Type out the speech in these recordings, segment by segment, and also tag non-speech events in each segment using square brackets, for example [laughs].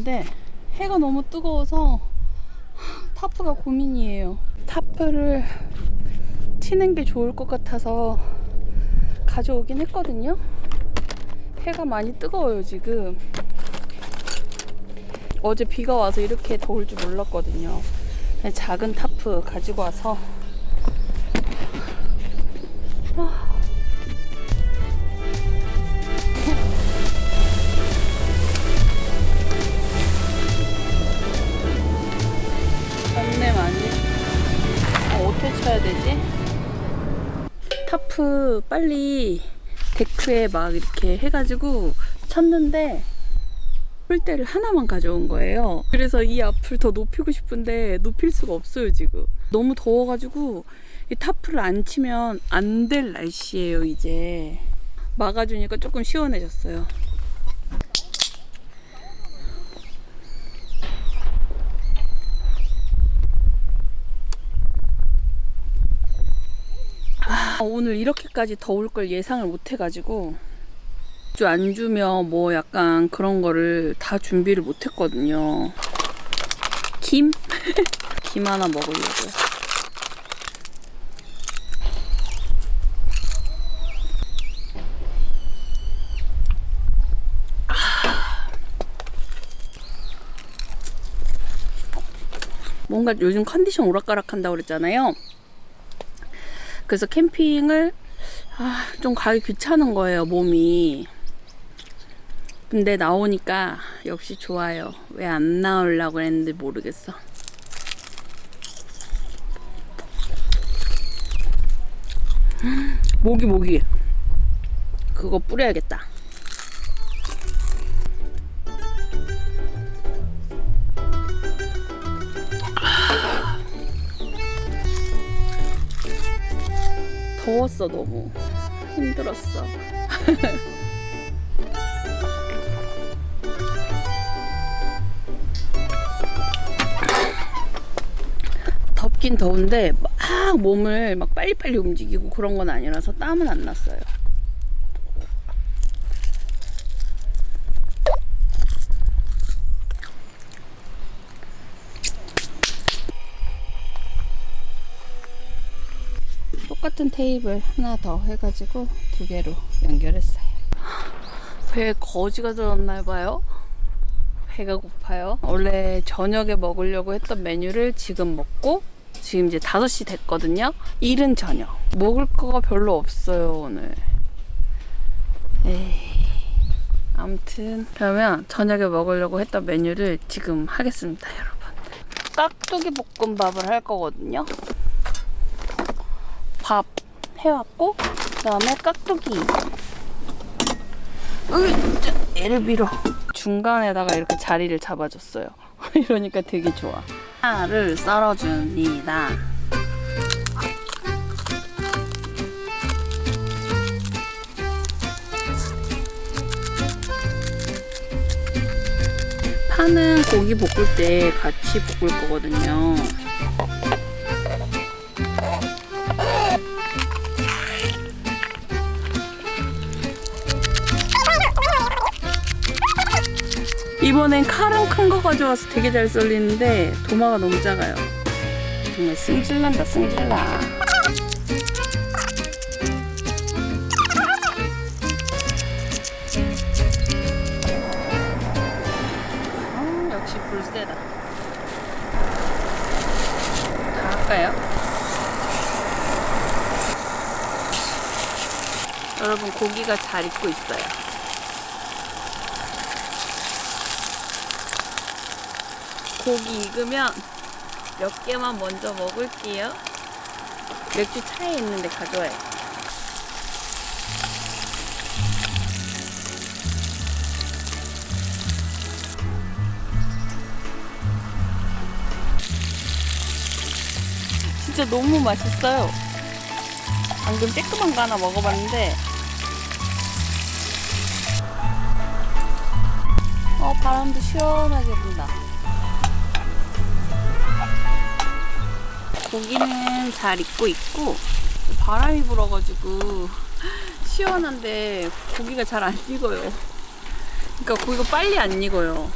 되는데 해가 너무 뜨거워서 tarp가 고민이에요. tarp를 치는 게 좋을 것 같아서 가져오긴 했거든요. 해가 많이 뜨거워요, 지금. 어제 비가 와서 이렇게 더울 줄 몰랐거든요. 작은 타프 가지고 와서 타프 빨리 데크에 막 이렇게 해가지고 쳤는데 폴대를 하나만 가져온 거예요. 그래서 이 앞을 더 높이고 싶은데 높일 수가 없어요 지금. 너무 더워가지고 이 tarp를 안 치면 안 될 날씨예요 이제. 막아주니까 조금 시원해졌어요. 오늘 이렇게까지 더울 걸 예상을 못 해가지고 주안 주면 뭐 약간 그런 거를 다 준비를 못 했거든요. 김? [laughs] 김 하나 먹으려고요. 뭔가 요즘 컨디션 오락가락 한다고 그랬잖아요. 그래서 캠핑을 아, 좀 가기 귀찮은 거예요, 몸이. 근데 나오니까 역시 좋아요. 왜 안 나오려고 했는지 모르겠어. 모기 모기. 그거 뿌려야겠다. 더웠어 너무. 힘들었어. [laughs] 덥긴 더운데 막 몸을 막 빨리빨리 움직이고 그런 건 아니라서 땀은 안 났어요 똑같은 테이블 하나 더 해가지고 두 개로 연결했어요. 배에 거지가 들었나 봐요. 배가 고파요. 원래 저녁에 먹으려고 했던 메뉴를 지금 먹고 지금 이제 5시 됐거든요. 이른 저녁. 먹을 거가 별로 없어요, 오늘. 에이. 아무튼 그러면 저녁에 먹으려고 했던 메뉴를 지금 하겠습니다, 여러분. 깍두기 볶음밥을 할 거거든요. 밥 해왔고 그 다음에 깍두기. 으이짜 애를 밀어. 중간에다가 이렇게 자리를 잡아줬어요. [laughs] 이러니까 되게 좋아. 파를 썰어줍니다. 파는 고기 볶을 때 같이 볶을 거거든요 이번엔 칼은 큰 거 가져와서 되게 잘 썰리는데 도마가 너무 작아요. 정말 승질난다 승질나. 음, 불세다. 다 할까요? 여러분 고기가 잘 익고 있어요. 고기 익으면 몇 개만 먼저 먹을게요. 맥주 차에 있는데 가져와요. 진짜 너무 맛있어요. 방금 쬐끄만 거 하나 먹어봤는데 어 바람도 시원하게 분다. 고기는 잘 익고 있고 바람이 불어가지고 시원한데 고기가 잘 안 익어요. 그러니까 고기가 빨리 안 익어요.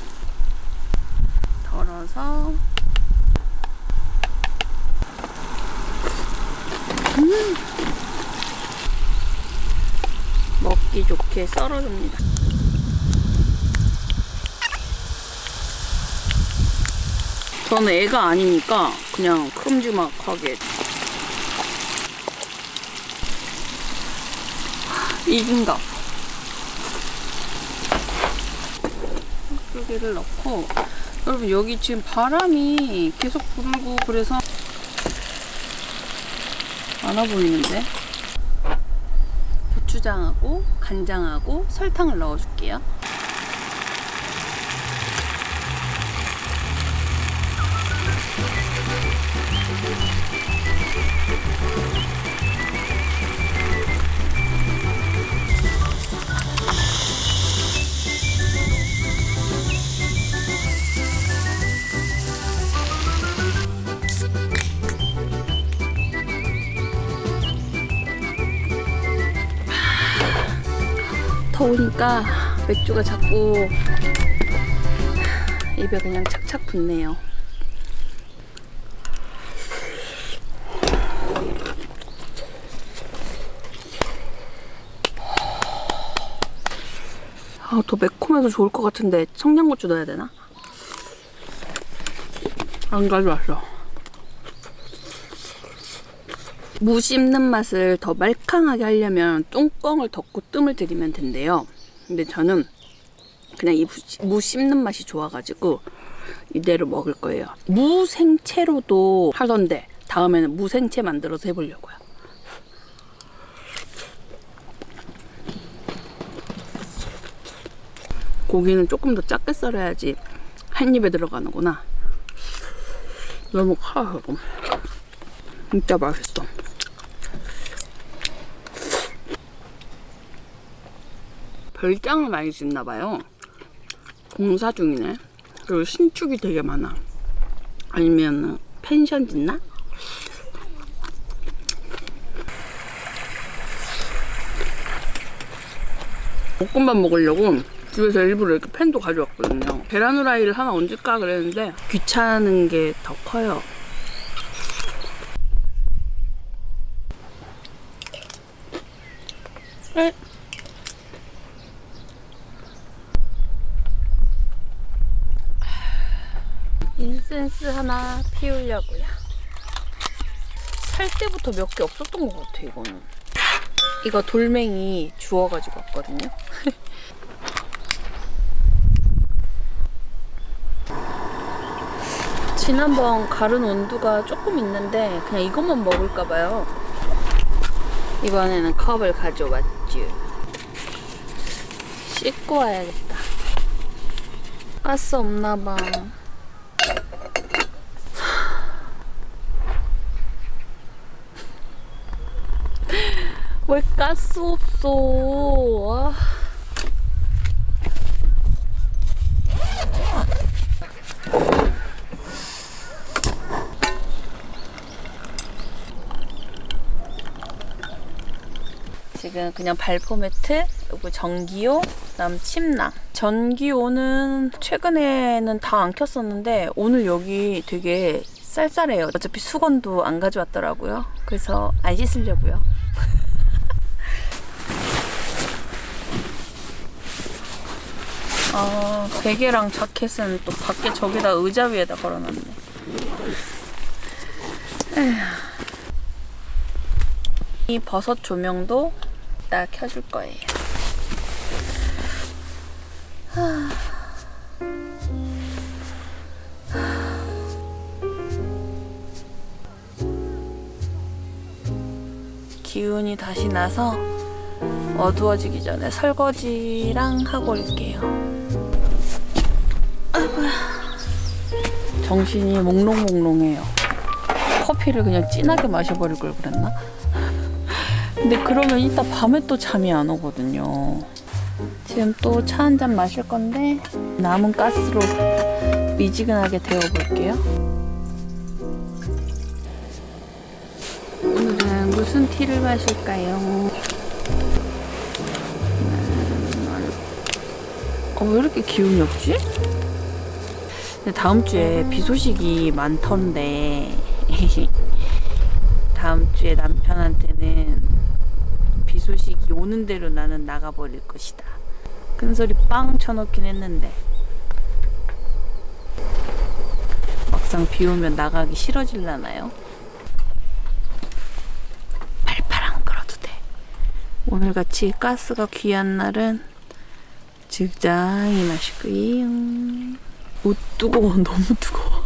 덜어서 음. 먹기 좋게 썰어줍니다. 저는 애가 아니니까 그냥 큼지막하게. 익은가 여기를 넣고. 여러분 여기 지금 바람이 계속 불고 그래서 많아 보이는데? 고추장하고 간장하고 설탕을 넣어줄게요. 더우니까 맥주가 자꾸 입에 그냥 착착 붙네요. 아, 더 매콤해서 좋을 것 같은데 청양고추 넣어야 되나? 안 가져왔어. 무 씹는 맛을 더 말캉하게 하려면 뚜껑을 덮고 뜸을 들이면 된대요. 근데 저는 그냥 이 무 씹는 맛이 좋아가지고 이대로 먹을 거예요. 무 생채로도 하던데 다음에는 무 생채 만들어서 해보려고요. 고기는 조금 더 작게 썰어야지 한 입에 들어가는구나. 너무 커요. 진짜 맛있어. 별장을 많이 짓나 봐요. 공사 중이네. 그리고 신축이 되게 많아. 아니면 펜션 짓나? 볶음밥 먹으려고 집에서 일부러 이렇게 팬도 가져왔거든요. 계란 후라이를 하나 얹을까 그랬는데 귀찮은 게 더 커요. 에? 인센스 하나 피우려고요. 살 때부터 몇 개 없었던 것 같아 이거는. 이거 돌멩이 주워가지고 왔거든요. [laughs] 지난번 가른 온도가 조금 있는데 그냥 이것만 먹을까봐요. 이번에는 컵을 가져왔죠. 씻고 와야겠다. 가스 없나봐. 왜 가스 없어? 아. 지금 그냥 발포 매트, 그리고 전기요, 그다음 침낭. 전기요는 최근에는 다 안 켰었는데 오늘 여기 되게 쌀쌀해요. 어차피 수건도 안 가져왔더라고요. 그래서 안 씻으려고요. 아, 베개랑 자켓은 또 밖에 저기다 의자 위에다 걸어놨네. 에휴. 이 버섯 조명도 이따 켜줄 거예요. 기운이 다시 나서 어두워지기 전에 설거지랑 하고 올게요. 정신이 몽롱몽롱해요. 커피를 그냥 진하게 마셔버릴 걸 그랬나? 근데 그러면 이따 밤에 또 잠이 안 오거든요. 지금 또 차 한 잔 마실 건데 남은 가스로 미지근하게 데워볼게요. 오늘은 무슨 티를 마실까요? 음, 어, 왜 이렇게 기운이 없지? 다음 주에 비 소식이 많던데 [laughs] 다음 주에 남편한테는 비 소식이 오는 대로 나는 나가버릴 것이다. 큰 소리 빵 쳐놓긴 했는데 막상 비 오면 나가기 싫어질라나요? 팔팔 안 끌어도 돼. 오늘같이 가스가 귀한 날은 적당히 마시고요. 옷 뜨거워 [laughs] 너무 뜨거워.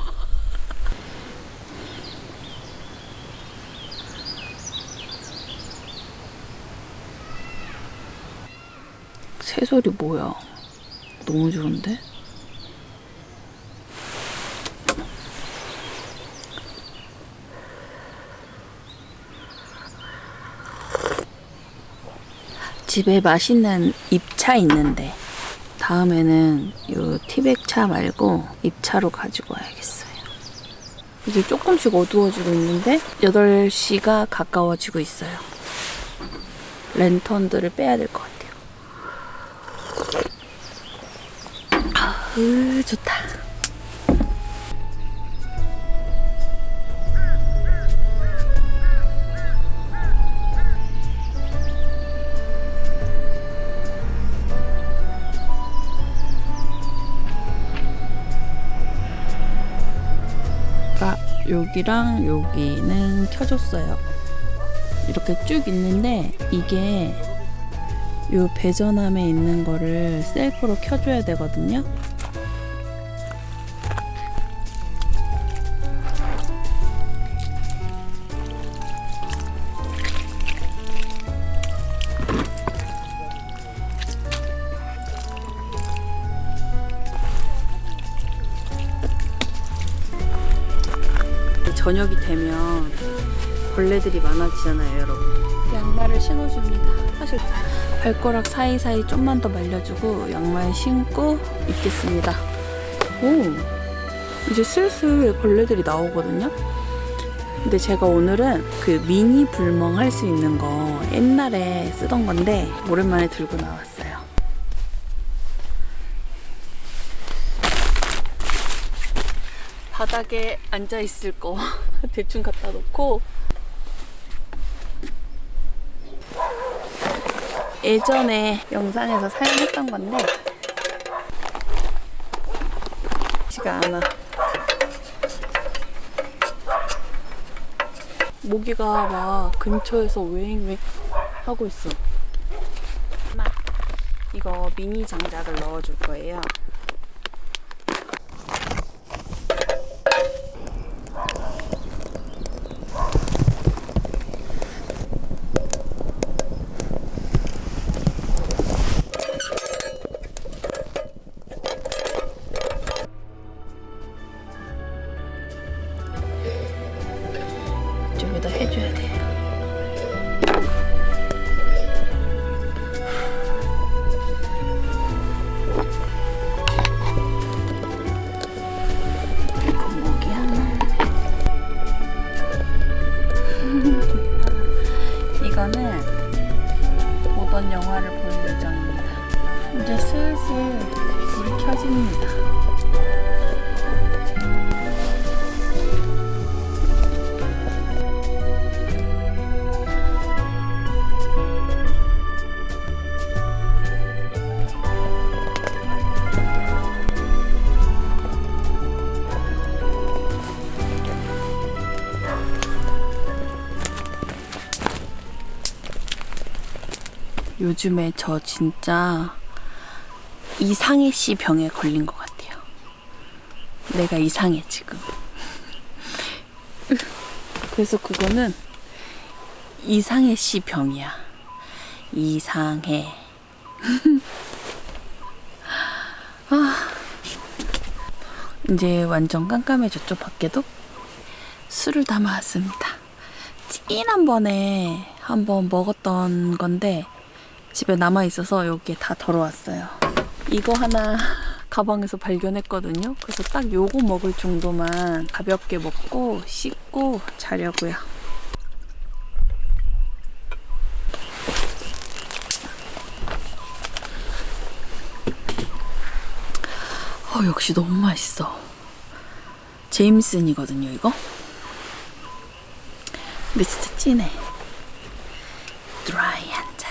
새소리 뭐야? 너무 좋은데? 집에 맛있는 잎차 있는데 다음에는 요 티백차 말고 잎차로 가지고 와야겠어요. 이제 조금씩 어두워지고 있는데 8시가 가까워지고 있어요. 랜턴들을 빼야 될 것 같아요. 아으 좋다. 여기랑 여기는 켜줬어요. 이렇게 쭉 있는데 이게 요 배전함에 있는 거를 셀프로 켜줘야 되거든요. 벌레들이 많아지잖아요, 여러분. 양말을 신어줍니다. 사실 발가락 사이사이 좀만 더 말려주고 양말 신고 입겠습니다. 오, 이제 슬슬 벌레들이 나오거든요. 근데 제가 오늘은 그 미니 불멍 할 수 있는 거 옛날에 쓰던 건데 오랜만에 들고 나왔어요. 바닥에 앉아 있을 거 [laughs] 대충 갖다 놓고 예전에 영상에서 사용했던 건데. 지가 않아 모기가 막 근처에서 웽웽 하고 있어. 이거 미니 장작을 넣어줄 거예요 요즘에 저 진짜 이상해 씨 병에 걸린 것 같아요. 내가 이상해 지금. [laughs] 그래서 그거는 이상해 씨 병이야. 이상해. [laughs] 아, 이제 완전 깜깜해졌죠 밖에도? 술을 담아왔습니다. 찐한 번에 한번 먹었던 건데 집에 남아 있어서 여기에 다 덜어왔어요. 이거 하나 가방에서 발견했거든요. 그래서 딱 요거 먹을 정도만 가볍게 먹고 씻고 자려고요. 어, 역시 너무 맛있어. 제임슨이거든요, 이거. 근데 진짜 진해. 드라이 한 잔.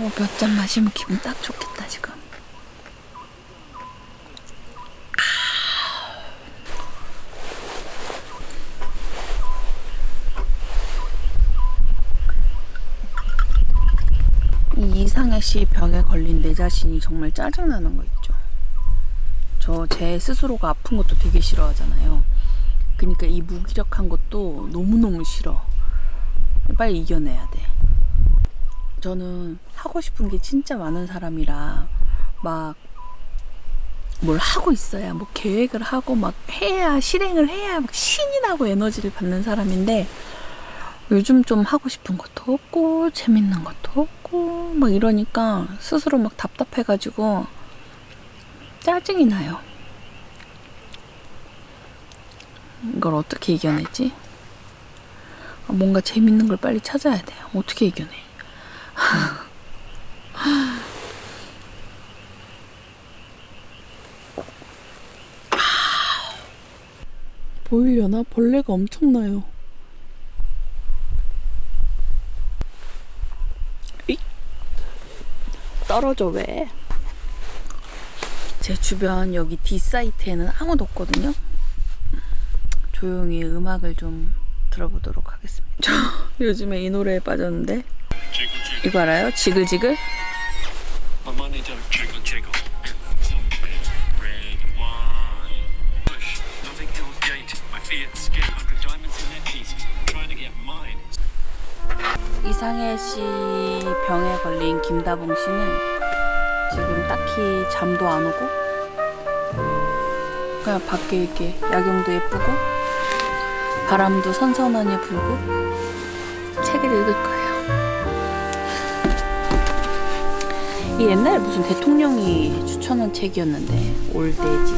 어, 몇잔 마시면 기분 딱 좋겠다, 지금. 이 이상해 씨 병에 걸린 내 자신이 정말 짜증나는 거 있죠. 저 제 스스로가 아픈 것도 되게 싫어하잖아요. 그러니까 이 무기력한 것도 너무너무 싫어. 빨리 이겨내야 돼. 저는 하고 싶은 게 진짜 많은 사람이라 막 뭘 하고 있어야 뭐 계획을 하고 막 해야 실행을 해야 막 신이 나고 에너지를 받는 사람인데 요즘 좀 하고 싶은 것도 없고 재밌는 것도 없고 막 이러니까 스스로 막 답답해가지고 짜증이 나요. 이걸 어떻게 이겨내지? 아, 뭔가 재밌는 걸 빨리 찾아야 돼. 어떻게 이겨내? 보이려나? 벌레가 엄청나요. 이 떨어져 왜? 제 주변 여기 D 사이트에는 아무도 없거든요. 조용히 음악을 좀 들어보도록 하겠습니다. 저 [laughs] 요즘에 이 노래에 빠졌는데 이거 알아요? 지글지글? 이상해 씨 병에 걸린 김다봉 씨는 지금 딱히 잠도 안 오고 그냥 밖에 이렇게 야경도 예쁘고 바람도 선선하게 불고 책을 읽을 거예요. 이 옛날에 무슨 대통령이 추천한 책이었는데 올데지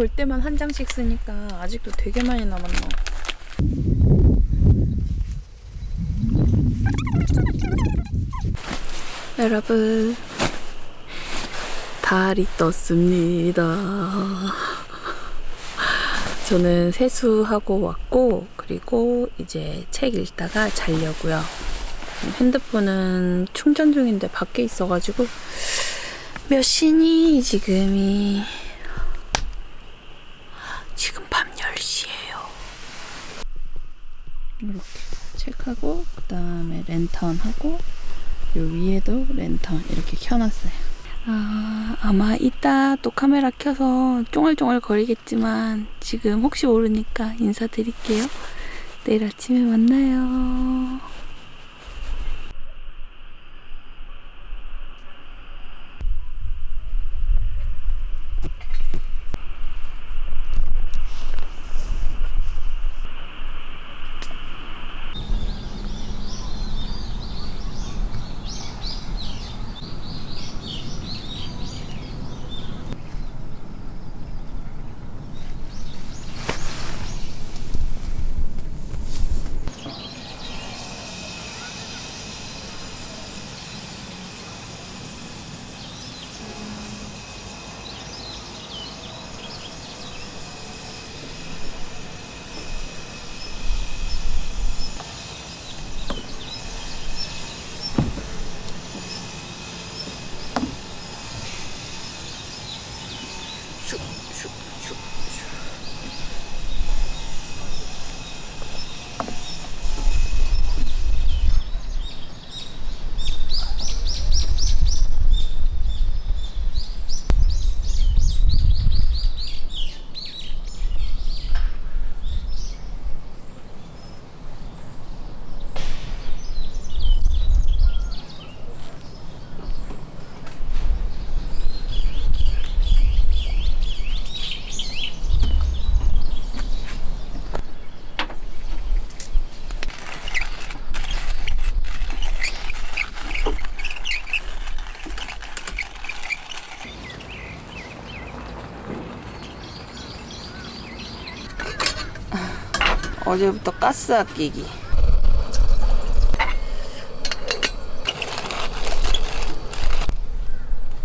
올 때만 한 장씩 쓰니까 아직도 되게 많이 남았나. 여러분, 달이 떴습니다. 저는 세수하고 왔고, 그리고 이제 책 읽다가 자려고요. 핸드폰은 충전 중인데 밖에 있어가지고 몇 시니 지금이 지금 밤 10시예요. 이렇게 책하고 그 다음에 랜턴 하고 요 위에도 랜턴 이렇게 켜놨어요. 아, 아마 이따 또 카메라 켜서 쫑알쫑알 거리겠지만 지금 혹시 모르니까 인사드릴게요. 내일 아침에 만나요. 어제부터 가스 아끼기.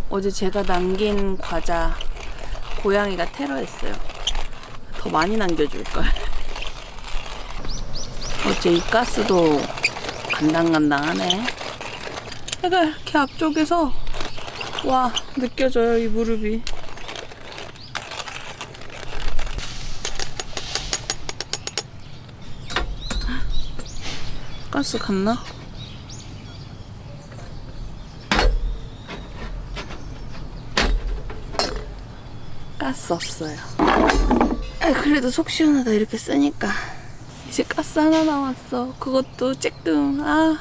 어제 제가 남긴 과자 고양이가 테러했어요. 더 많이 남겨줄걸. 어째 이 가스도 간당간당하네. 해가 이렇게 앞쪽에서 와 느껴져요 이 무릎이. 가스 갔나? 가스 없어요. 아, 그래도 속 시원하다 이렇게 쓰니까. 이제 가스 하나 남았어. 그것도 쬐끔. 아.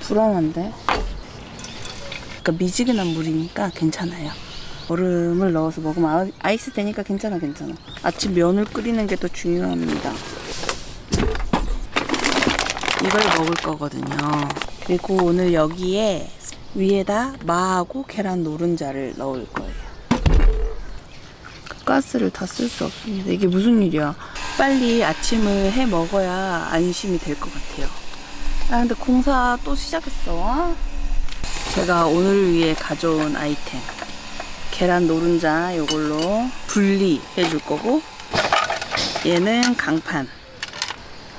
불안한데? 그러니까 미지근한 물이니까 괜찮아요. 얼음을 넣어서 먹으면 아- 아이스 되니까 괜찮아 괜찮아. 아침 면을 끓이는 게 더 중요합니다. 이걸 먹을 거거든요. 그리고 오늘 여기에 위에다 마하고 계란 노른자를 넣을 거예요. 가스를 다 쓸 수 없습니다. 이게 무슨 일이야? 빨리 아침을 해 먹어야 안심이 될 것 같아요. 아 근데 공사 또 시작했어. 제가 오늘 위해 가져온 아이템 계란 노른자 요걸로 분리해 줄 거고 얘는 강판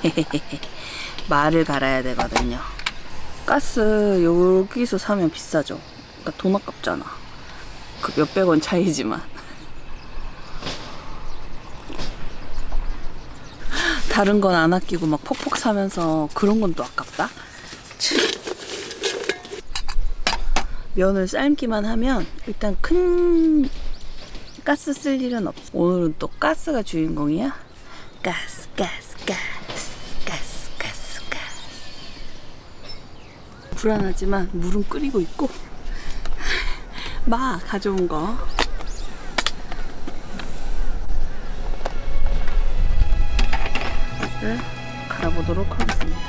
[laughs] 말을 갈아야 되거든요. 가스 여기서 사면 비싸죠. 그러니까 돈 아깝잖아. 그 몇백 원 차이지만. [laughs] 다른 건 안 아끼고 막 퍽퍽 사면서 그런 건 또 아깝다. 참. 면을 삶기만 하면 일단 큰 가스 쓸 일은 없어. 오늘은 또 가스가 주인공이야. 가스, 가스, 가스, 가스, 가스, 가스. 불안하지만 물은 끓이고 있고 [laughs] 마 가져온 거를 갈아보도록 하겠습니다.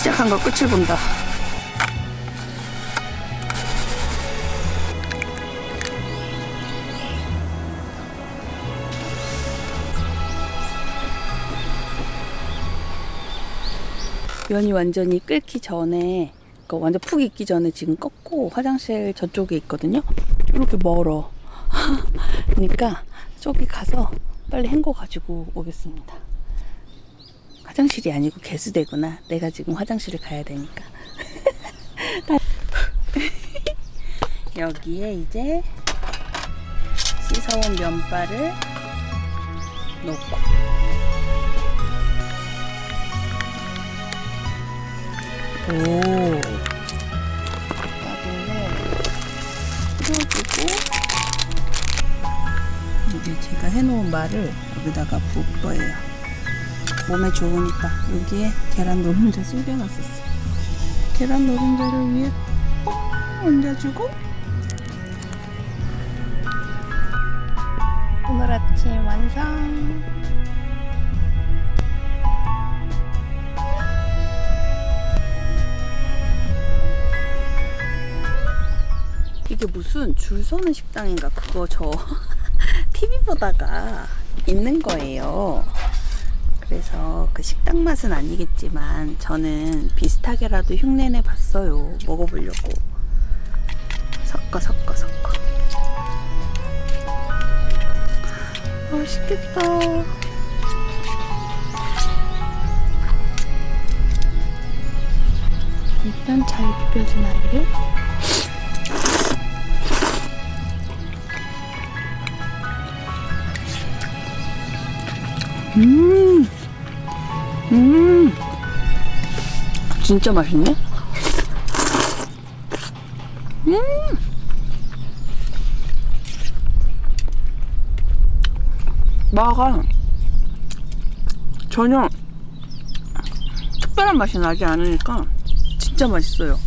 시작한 거 끝을 본다. 면이 완전히 끓기 전에 그러니까 완전 푹 익기 전에 지금 꺾고 화장실 저쪽에 있거든요. 이렇게 멀어. [laughs] 그러니까 저기 가서 빨리 헹궈 가지고 오겠습니다. 화장실이 아니고 개수대구나. 내가 지금 화장실을 가야 되니까. [laughs] 여기에 이제 씻어온 면발을 넣고 오. 풀어주고 이제 제가 해놓은 말을 여기다가 부을 거예요. 몸에 좋으니까 여기에 계란 노른자 숨겨놨었어. 계란 노른자를 위에 뻥 얹어주고 오늘 아침 완성. 이게 무슨 줄 서는 식당인가 그거 저 [laughs] TV 보다가 있는 거예요. 그래서 그 식당 맛은 아니겠지만 저는 비슷하게라도 흉내내 봤어요. 먹어보려고. 섞어 섞어 섞어. 맛있겠다. 일단 잘 비벼진 아이를 음, 음, 진짜 맛있네. 음, 마가 전혀 특별한 맛이 나지 않으니까 진짜 맛있어요.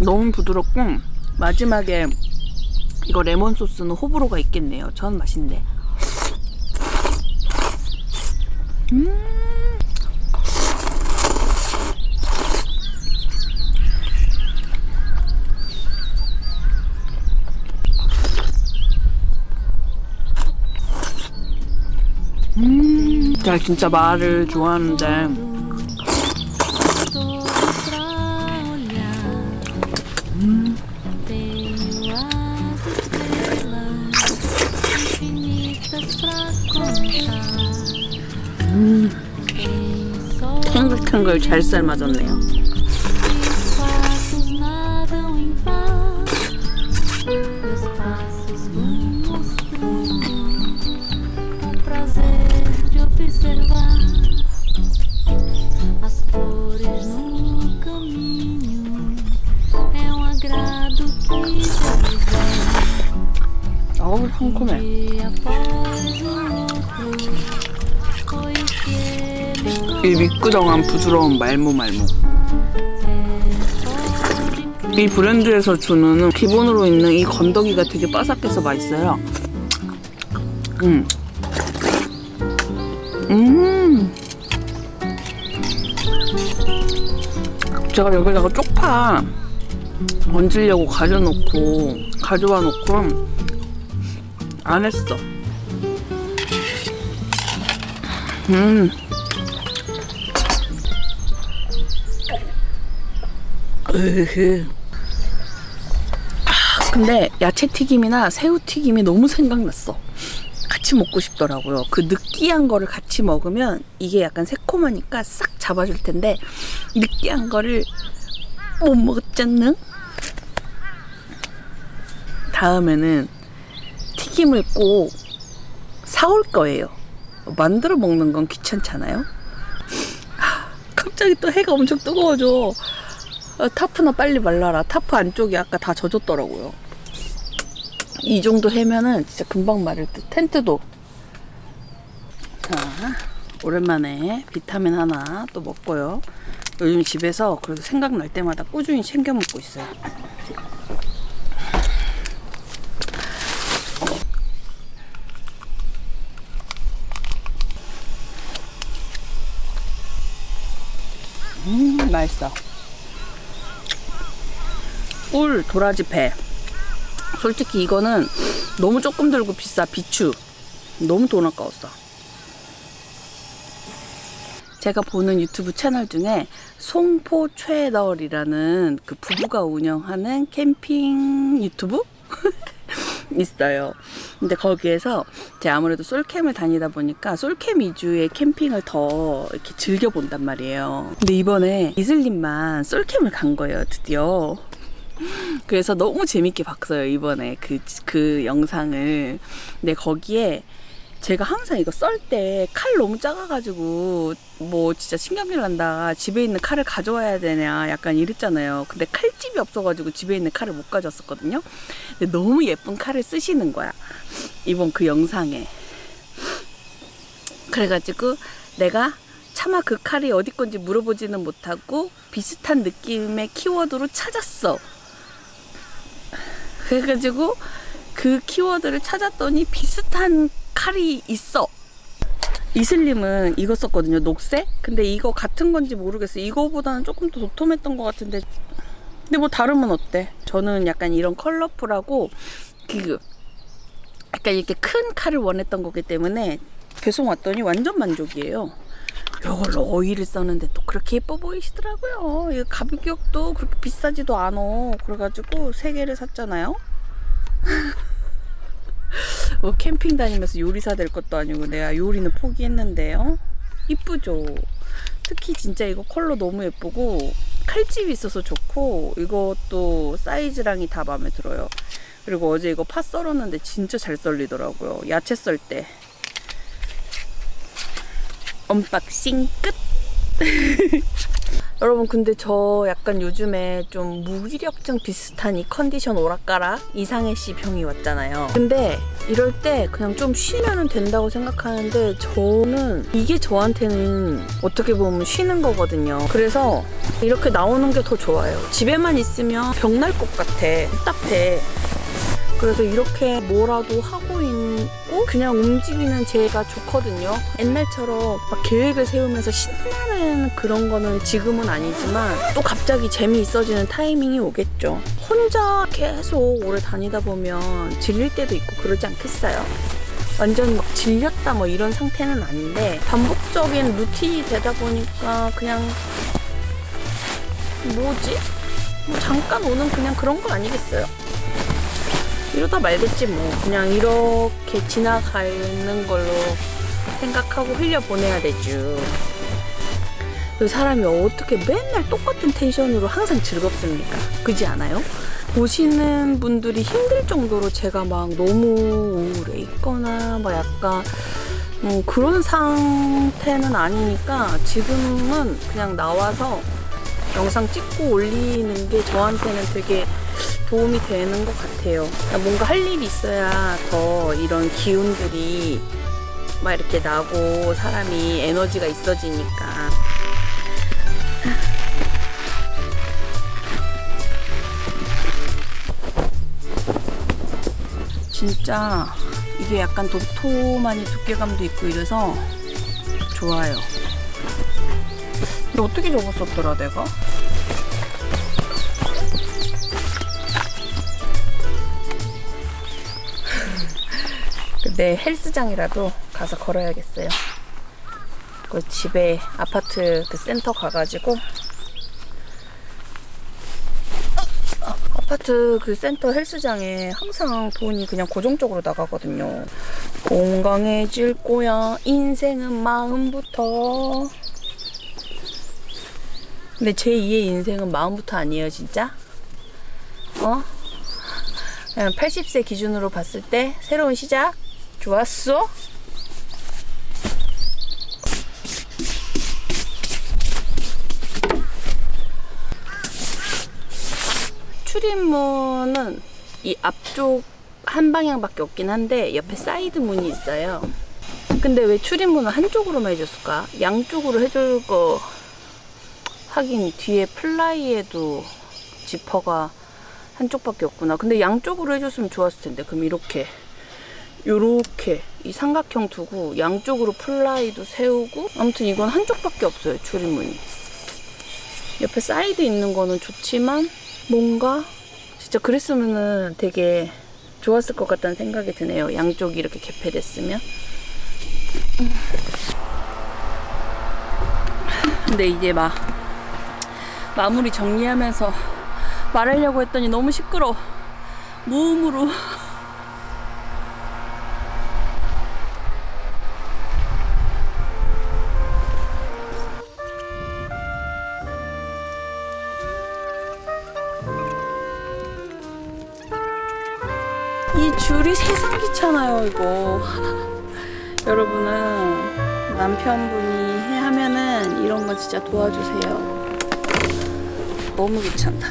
너무 부드럽고 마지막에 이거 레몬 소스는 호불호가 있겠네요. 전 맛있는데. 음. 진짜 말을 좋아하는데 탱글탱글 잘 삶아졌네요. Ele 이 미끄덩한 부드러운 말모 말모. 이 브랜드에서 주는 기본으로 있는 이 건더기가 되게 바삭해서 맛있어요. 음. 음. 제가 여기다가 쪽파 얹으려고 가져놓고 가져와 놓고 안 했어. 음. 으흐. 아, 근데 야채 튀김이나 새우 튀김이 너무 생각났어. 같이 먹고 싶더라고요. 그 느끼한 거를 같이 먹으면 이게 약간 새콤하니까 싹 잡아줄 텐데 느끼한 거를 못 먹었잖아. 다음에는 튀김을 꼭 사올 거예요. 만들어 먹는 건 귀찮잖아요. 아, 갑자기 또 해가 엄청 뜨거워져. 아, 타프나 빨리 말라라. 타프 안쪽이 아까 다 젖었더라고요. 이 정도 해면은 진짜 금방 마를 듯. 텐트도. 자, 오랜만에 비타민 하나 또 먹고요. 요즘 집에서 그래도 생각날 때마다 꾸준히 챙겨 먹고 있어요. 음, 맛있어. 꿀 도라지 배. 솔직히 이거는 너무 조금 들고 비싸 비추. 너무 돈 아까웠어. 제가 보는 유튜브 채널 중에 송포 최널이라는 그 부부가 운영하는 캠핑 유튜브 [laughs] 있어요. 근데 거기에서 제가 아무래도 솔캠을 다니다 보니까 솔캠 위주의 캠핑을 더 이렇게 즐겨 본단 말이에요. 근데 이번에 이슬님만 솔캠을 간 거예요, 드디어. 그래서 너무 재밌게 봤어요 이번에 그, 그 영상을 근데 거기에 제가 항상 이거 썰 때 칼 너무 작아가지고 뭐 진짜 신경질 난다. 집에 있는 칼을 가져와야 되냐 약간 이랬잖아요. 근데 칼집이 없어가지고 집에 있는 칼을 못 가져왔었거든요. 근데 너무 예쁜 칼을 쓰시는 거야. 이번 그 영상에. 그래가지고 내가 차마 그 칼이 어디 건지 물어보지는 못하고 비슷한 느낌의 키워드로 찾았어. 그래가지고 그 키워드를 찾았더니 비슷한 칼이 있어. 이슬님은 이거 썼거든요. 녹색? 근데 이거 같은 건지 모르겠어. 이거보다는 조금 더 도톰했던 것 같은데. 근데 뭐 다르면 어때? 저는 약간 이런 컬러풀하고 그 약간 이렇게 큰 칼을 원했던 거기 때문에 배송 왔더니 완전 만족이에요. 이걸로 오일을 썼는데 또 그렇게 예뻐 보이시더라고요. 이 가격도 그렇게 비싸지도 않아. 그래가지고 세 개를 샀잖아요. [laughs] [laughs] 뭐 캠핑 다니면서 요리사 될 것도 아니고 내가 요리는 포기했는데요. 이쁘죠? 특히 진짜 이거 컬러 너무 예쁘고 칼집이 있어서 좋고 이것도 사이즈랑이 다 마음에 들어요. 그리고 어제 이거 파 썰었는데 진짜 잘 썰리더라고요. 야채 썰 때. unboxing 끝! [laughs] 여러분 근데 저 약간 요즘에 좀 무기력증 비슷한 이 컨디션 오락가락 이상해 씨 병이 왔잖아요. 근데 이럴 때 그냥 좀 쉬면 된다고 생각하는데 저는 이게 저한테는 어떻게 보면 쉬는 거거든요. 그래서 이렇게 나오는 게 더 좋아요. 집에만 있으면 병 날 것 같아. 답답해 그래서 이렇게 뭐라도 하고 있고 그냥 움직이는 제가 좋거든요. 옛날처럼 막 계획을 세우면서 신나는 그런 거는 지금은 아니지만 또 갑자기 재미있어지는 타이밍이 오겠죠. 혼자 계속 오래 다니다 보면 질릴 때도 있고 그러지 않겠어요? 완전 막 질렸다 뭐 이런 상태는 아닌데 반복적인 루틴이 되다 보니까 그냥 뭐지? 뭐 잠깐 오는 그냥 그런 거 아니겠어요? 이러다 말겠지 뭐 그냥 이렇게 지나가는 걸로 생각하고 흘려보내야 되죠. 그 사람이 어떻게 맨날 똑같은 텐션으로 항상 즐겁습니까? 그지 않아요? 보시는 분들이 힘들 정도로 제가 막 너무 우울해 있거나 막 약간 뭐 그런 상태는 아니니까 지금은 그냥 나와서 영상 찍고 올리는 게 저한테는 되게 도움이 되는 것 같아요. 뭔가 할 일이 있어야 더 이런 기운들이 막 이렇게 나고 사람이 에너지가 있어지니까. 진짜 이게 약간 도톰하니 두께감도 있고 이래서 좋아요. 근데 어떻게 적었었더라 내가? 내 헬스장이라도 가서 걸어야겠어요. 그 집에 아파트 그 센터 가가지고 아, 아파트 그 센터 헬스장에 항상 돈이 그냥 고정적으로 나가거든요. 건강해질 거야. 인생은 마음부터. 근데 제 2의 인생은 마음부터 아니에요, 진짜? 어? 그냥 80세 기준으로 봤을 때 새로운 시작? 좋았어? 출입문은 이 앞쪽 한 방향밖에 없긴 한데 옆에 사이드 문이 있어요. 근데 왜 출입문을 한쪽으로만 해줬을까? 양쪽으로 해줄 거 하긴 뒤에 플라이에도 지퍼가 한쪽밖에 없구나. 근데 양쪽으로 해줬으면 좋았을 텐데. 그럼 이렇게 요렇게 이 삼각형 두고 양쪽으로 플라이도 세우고 아무튼 이건 한쪽밖에 없어요 출입문이. 옆에 사이드 있는 거는 좋지만 뭔가 진짜 그랬으면은 되게 좋았을 것 같다는 생각이 드네요 양쪽이 이렇게 개폐됐으면. 음. 근데 이제 막 마무리 정리하면서 말하려고 했더니 너무 시끄러 무음으로 이거. 여러분은 남편분이 해 하면은 이런 거 진짜 도와주세요. 너무 귀찮다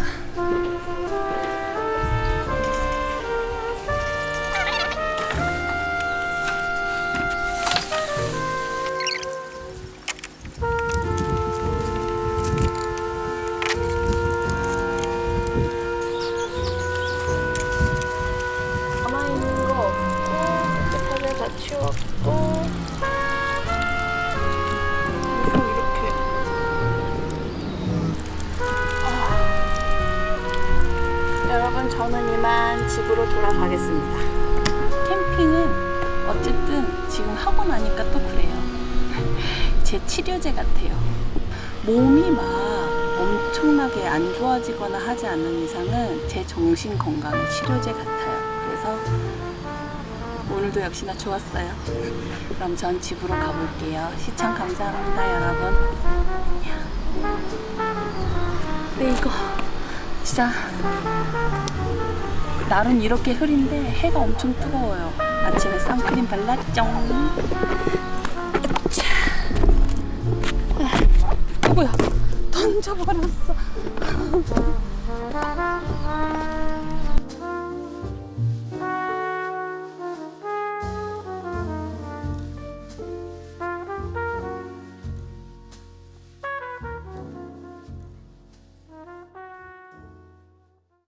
이렇게 아. 여러분 저는 이만 집으로 돌아가겠습니다 캠핑은 어쨌든 지금 하고 나니까 또 그래요 [laughs] 제 치료제 같아요 몸이 막 엄청나게 안 좋아지거나 하지 않는 이상은 제 정신 건강의 치료제 같아요. 오늘도 역시나 좋았어요. 그럼 전 집으로 가볼게요. 시청 감사합니다, 여러분. 네, 이거 진짜 날은 이렇게 흐린데 해가 엄청 뜨거워요. 아침에 선크림 발랐죠. 자. 아, 뭐야? 던져버렸어.